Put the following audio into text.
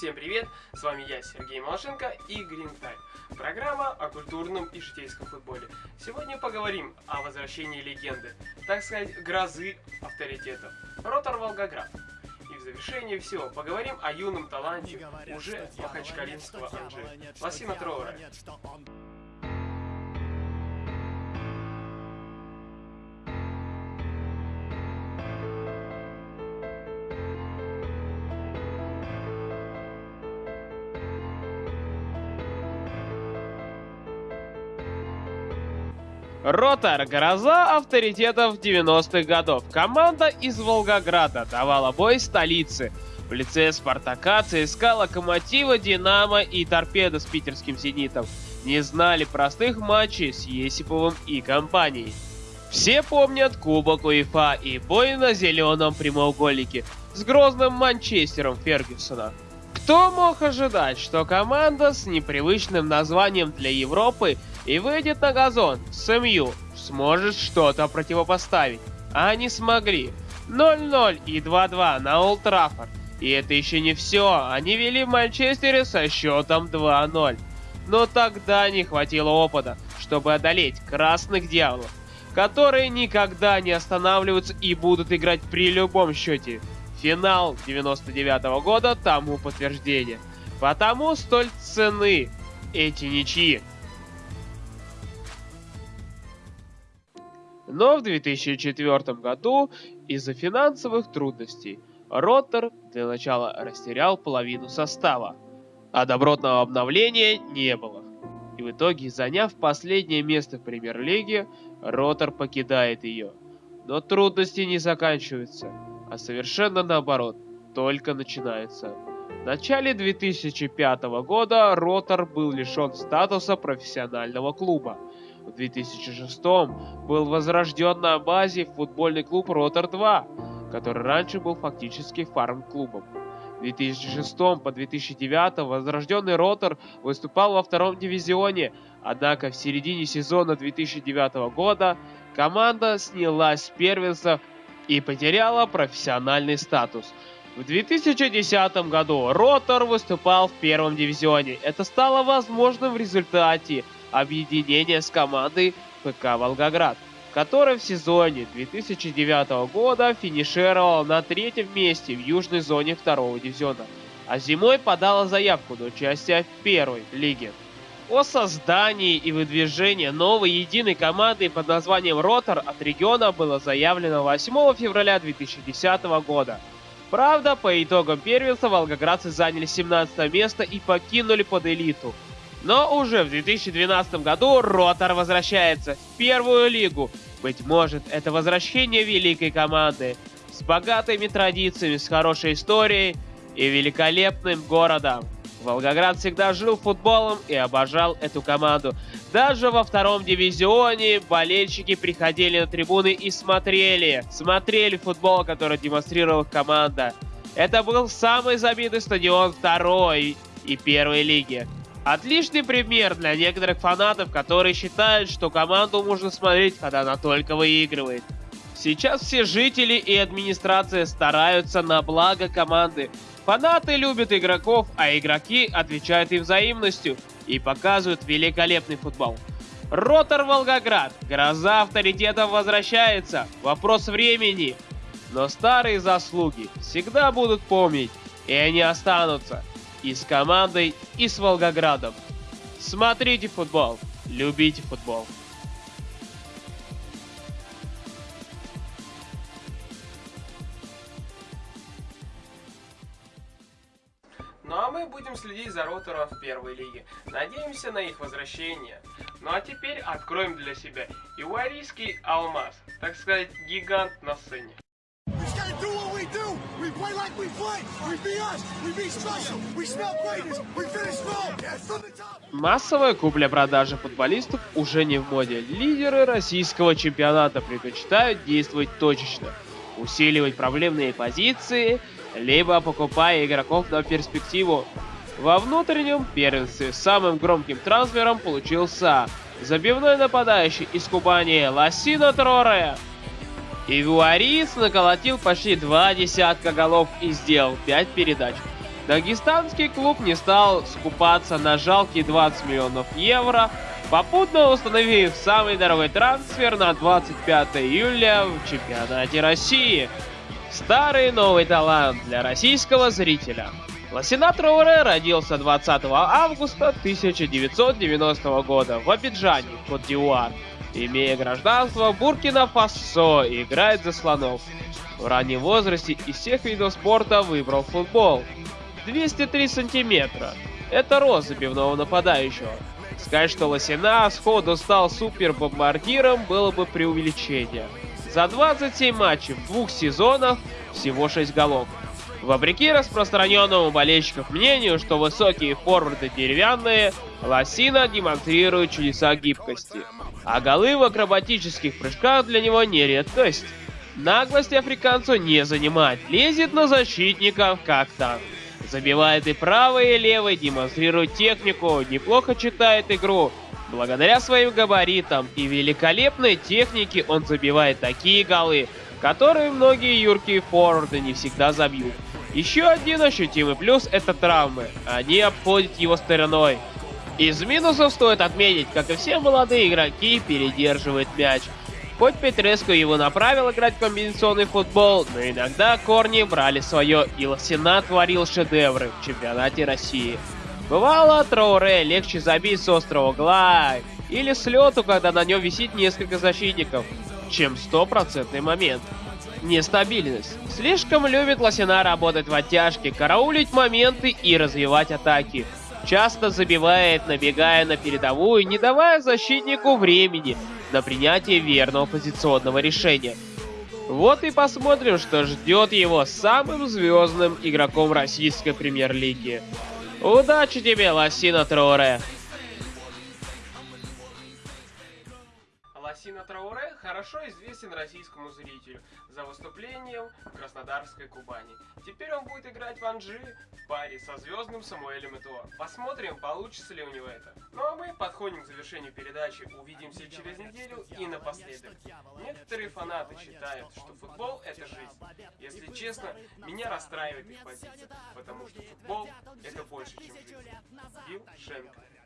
Всем привет, с вами я, Сергей Малашенко и Green Time. Программа о культурном и житейском футболе. Сегодня поговорим о возвращении легенды, так сказать, грозы авторитетов. Ротор Волгоград. И в завершении всего поговорим о юном таланте уже махачкалинского Анжи, Лосина Троура. Ротор – гроза авторитетов 90-х годов. Команда из Волгограда давала бой столице. В лице Спартака, ЦСКА, Локомотива, Динамо и Торпеда с питерским Зенитом не знали простых матчей с Есиповым и компанией. Все помнят Кубок УЕФА и бой на зеленом прямоугольнике с грозным Манчестером Фергюсона. Кто мог ожидать, что команда с непривычным названием для Европы и выйдет на газон с сможет что-то противопоставить? А они смогли. 0-0 и 2-2 на Олд. И это еще не все, они вели в Манчестере со счетом 2-0. Но тогда не хватило опыта, чтобы одолеть красных дьяволов, которые никогда не останавливаются и будут играть при любом счете. Финал 99 -го года тому подтверждение. Потому столь цены эти ничьи. Но в 2004 году из-за финансовых трудностей Роттер для начала растерял половину состава, а добротного обновления не было. И в итоге, заняв последнее место в премьер-лиге, Роттер покидает ее. Но трудности не заканчиваются, а совершенно наоборот, только начинается. В начале 2005 года Роттер был лишен статуса профессионального клуба – в 2006 был возрожден на базе футбольный клуб Ротор-2, который раньше был фактически фарм-клубом. В 2006 по 2009 возрожденный Ротор выступал во втором дивизионе, однако в середине сезона 2009 года команда снялась с первенства и потеряла профессиональный статус. В 2010 году Ротор выступал в первом дивизионе. Это стало возможным в результате объединение с командой ПК «Волгоград», которая в сезоне 2009 года финишировала на третьем месте в южной зоне второго дивизиона, а зимой подала заявку на участие в первой лиге. О создании и выдвижении новой единой команды под названием «Ротор» от региона было заявлено 8 февраля 2010 года. Правда, по итогам первенства волгоградцы заняли 17 место и покинули под элиту – но уже в 2012 году Ротор возвращается в первую лигу. Быть может, это возвращение великой команды с богатыми традициями, с хорошей историей и великолепным городом. Волгоград всегда жил футболом и обожал эту команду. Даже во втором дивизионе болельщики приходили на трибуны и смотрели. Смотрели футбол, который демонстрировала команда. Это был самый забитый стадион второй и первой лиги. Отличный пример для некоторых фанатов, которые считают, что команду можно смотреть, когда она только выигрывает. Сейчас все жители и администрация стараются на благо команды. Фанаты любят игроков, а игроки отвечают им взаимностью и показывают великолепный футбол. Ротор Волгоград. Гроза авторитетов возвращается. Вопрос времени. Но старые заслуги всегда будут помнить, и они останутся и с командой, и с Волгоградом. Смотрите футбол, любите футбол. Ну а мы будем следить за ротором в первой лиге. Надеемся на их возвращение. Ну а теперь откроем для себя Иварийский алмаз, так сказать, гигант на сцене. Массовая купля-продажа футболистов уже не в моде. Лидеры российского чемпионата предпочитают действовать точечно, усиливать проблемные позиции, либо покупая игроков на перспективу. Во внутреннем первенстве самым громким трансфером получился забивной нападающий из Кубани Лосино Троре. Ивуарис наколотил почти два десятка голов и сделал 5 передач. Дагестанский клуб не стал скупаться на жалкие 20 миллионов евро, попутно установив самый дорогой трансфер на 25 июля в чемпионате России. Старый новый талант для российского зрителя. Лосина Троуре родился 20 августа 1990 года в Абиджане, Кот-Дивуар. Имея гражданство Буркина-Фасо, играет за слонов. В раннем возрасте из всех видов спорта выбрал футбол. 203 сантиметра. Это рост забивного нападающего. Сказать, что Лосина сходу стал супер-бомбардиром было бы преувеличение. За 27 матчей в двух сезонах всего 6 голов. Вопреки распространенному болельщиков мнению, что высокие форварды деревянные, Лосина демонстрирует чудеса гибкости. А голы в акробатических прыжках для него не редкость. Наглости африканцу не занимать, лезет на защитников как танк. Забивает и правый, и левый, демонстрирует технику, неплохо читает игру. Благодаря своим габаритам и великолепной технике он забивает такие голы, которые многие юркие форварды не всегда забьют. Еще один ощутимый плюс это травмы, они обходят его стороной. Из минусов стоит отметить, как и все молодые игроки, передерживает мяч. Хоть Петреско его направил играть в комбинационный футбол, но иногда корни брали свое, и Лосина творил шедевры в чемпионате России. Бывало, Троуре легче забить с острого угла или с лету, когда на нем висит несколько защитников, чем стопроцентный момент. Нестабильность. Слишком любит Лосина работать в оттяжке, караулить моменты и развивать атаки. Часто забивает, набегая на передовую, не давая защитнику времени на принятие верного позиционного решения. Вот и посмотрим, что ждет его самым звездным игроком российской премьер-лиги. Удачи тебе, Лосина Троуре! Лосина Трауре хорошо известен российскому зрителю за выступлением в Краснодарской Кубани. Теперь он будет играть в Анжи в паре со звездным Самуэлем Этуа. Посмотрим, получится ли у него это. Ну а мы подходим к завершению передачи. Увидимся через неделю и напоследок. Некоторые фанаты считают, что футбол это жизнь. Если честно, меня расстраивает их позиция, потому что футбол это больше, чем жизнь. Билл Шенкер